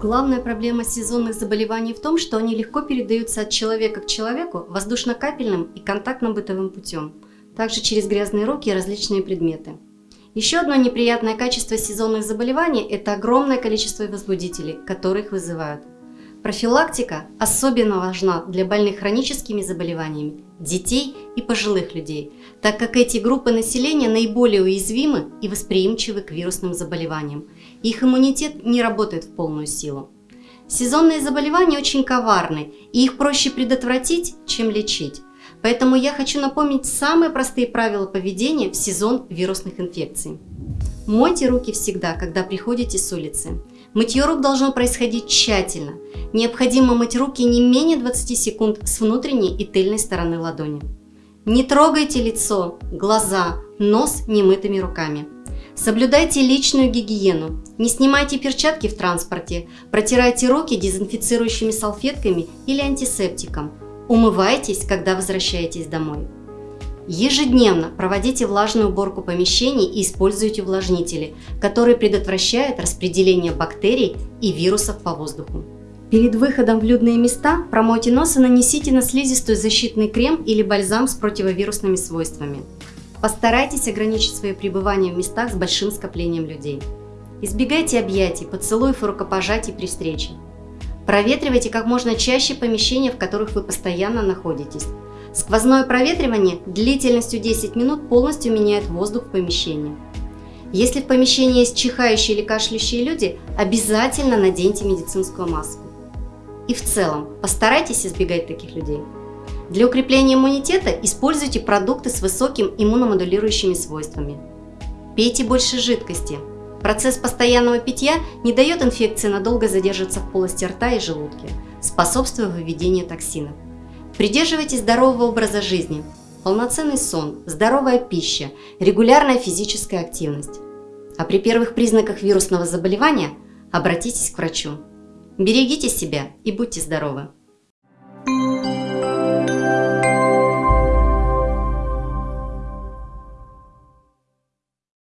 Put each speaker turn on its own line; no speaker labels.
Главная проблема сезонных заболеваний в том, что они легко передаются от человека к человеку воздушно-капельным и контактно-бытовым путем, также через грязные руки и различные предметы. Еще одно неприятное качество сезонных заболеваний – это огромное количество возбудителей, которые их вызывают. Профилактика особенно важна для больных хроническими заболеваниями, детей и пожилых людей, так как эти группы населения наиболее уязвимы и восприимчивы к вирусным заболеваниям. Их иммунитет не работает в полную силу. Сезонные заболевания очень коварны, и их проще предотвратить, чем лечить. Поэтому я хочу напомнить самые простые правила поведения в сезон вирусных инфекций. Мойте руки всегда, когда приходите с улицы. Мытье рук должно происходить тщательно. Необходимо мыть руки не менее 20 секунд с внутренней и тыльной стороны ладони. Не трогайте лицо, глаза, нос немытыми руками. Соблюдайте личную гигиену. Не снимайте перчатки в транспорте. Протирайте руки дезинфицирующими салфетками или антисептиком. Умывайтесь, когда возвращаетесь домой. Ежедневно проводите влажную уборку помещений и используйте увлажнители, которые предотвращают распределение бактерий и вирусов по воздуху. Перед выходом в людные места промойте нос и нанесите на слизистую защитный крем или бальзам с противовирусными свойствами. Постарайтесь ограничить свое пребывание в местах с большим скоплением людей. Избегайте объятий, поцелуев и рукопожатий при встрече. Проветривайте как можно чаще помещения, в которых вы постоянно находитесь. Сквозное проветривание длительностью 10 минут полностью меняет воздух в помещении. Если в помещении есть чихающие или кашляющие люди, обязательно наденьте медицинскую маску. И в целом, постарайтесь избегать таких людей. Для укрепления иммунитета используйте продукты с высоким иммуномодулирующими свойствами. Пейте больше жидкости. Процесс постоянного питья не дает инфекции надолго задержаться в полости рта и желудке, способствуя выведению токсинов. Придерживайтесь здорового образа жизни, полноценный сон, здоровая пища, регулярная физическая активность. А при первых признаках вирусного заболевания обратитесь к врачу. Берегите себя и будьте здоровы!